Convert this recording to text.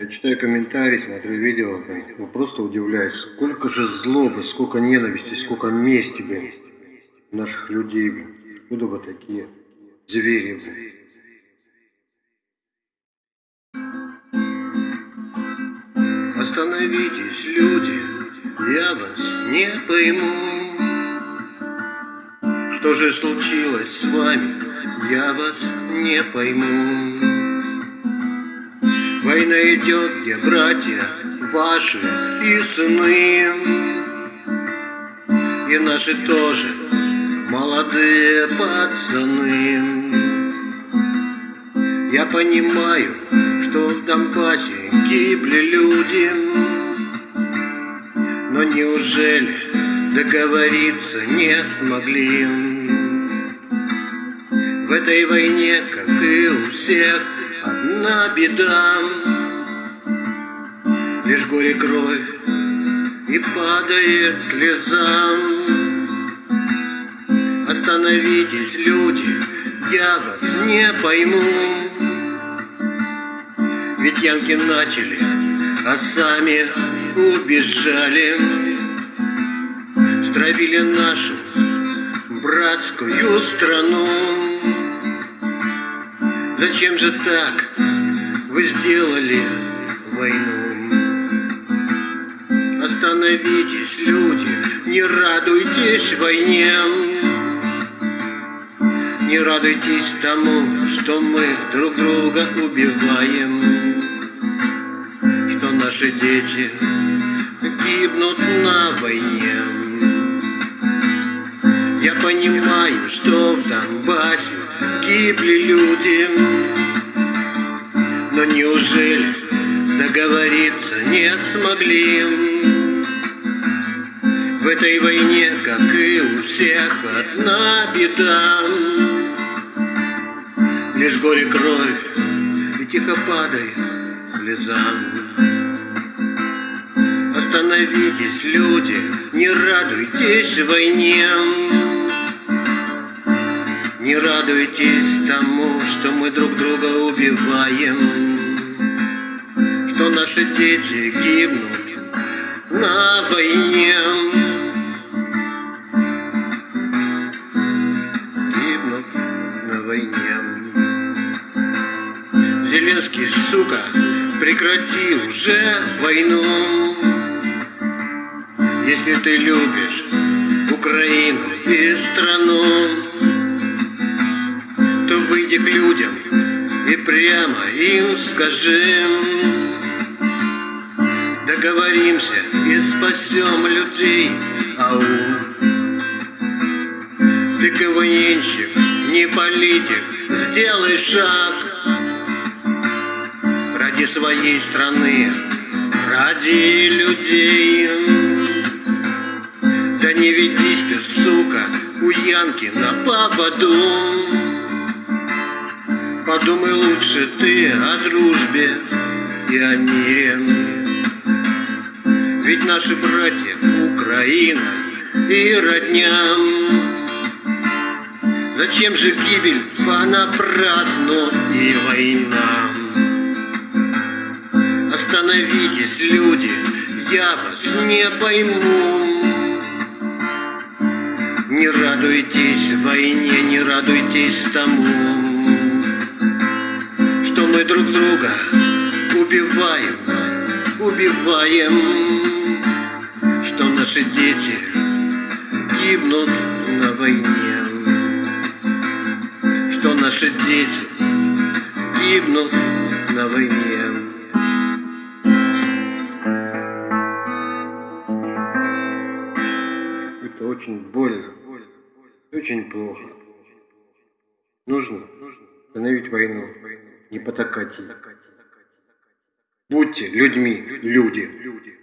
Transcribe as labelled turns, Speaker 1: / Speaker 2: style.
Speaker 1: Я читаю комментарии, смотрю видео, блин, ну просто удивляюсь, сколько же злобы, сколько ненависти, сколько мести, блин, наших людей, блин. Откуда вы такие звери, блин?
Speaker 2: Остановитесь, люди, я вас не пойму. Что же случилось с вами, я вас не пойму. Война идет, где братья ваши и сыны, И наши тоже молодые пацаны. Я понимаю, что в Донбассе гибли люди, Но неужели договориться не смогли? В этой войне, как и у всех, одна беда Лишь горе кровь и падает слеза. Остановитесь, люди, я вас не пойму. Ведь янки начали, а сами убежали. Стравили нашу братскую страну. Зачем же так вы сделали войну? Остановитесь, люди, не радуйтесь войне. Не радуйтесь тому, что мы друг друга убиваем, Что наши дети гибнут на войне. Я понимаю, что в Донбассе гибли люди, но неужели договориться не смогли? Этой войне, как и у всех, одна беда. Лишь горе кровь и тихо падает слезам. Остановитесь, люди, не радуйтесь войне. Не радуйтесь тому, что мы друг друга убиваем, Что наши дети гибнут на войне. Зеленский, сука, прекрати уже войну. Если ты любишь Украину и страну, выйди к людям и прямо им скажи Договоримся и спасем людей, ау Ты КВНщик, не политик, сделай шаг своей страны, ради людей Да не ведись ты, сука, у Янки на поводу Подумай лучше ты о дружбе и о мире. Ведь наши братья Украина и родня. Зачем же гибель понапрасну и война? Остановитесь, люди, я вас не пойму. Не радуйтесь войне, не радуйтесь тому мы друг друга убиваем, убиваем, что наши дети гибнут на войне, что наши дети гибнут на войне.
Speaker 1: Очень больно, очень плохо. Нужно остановить войну не потакать ей. Будьте людьми, люди.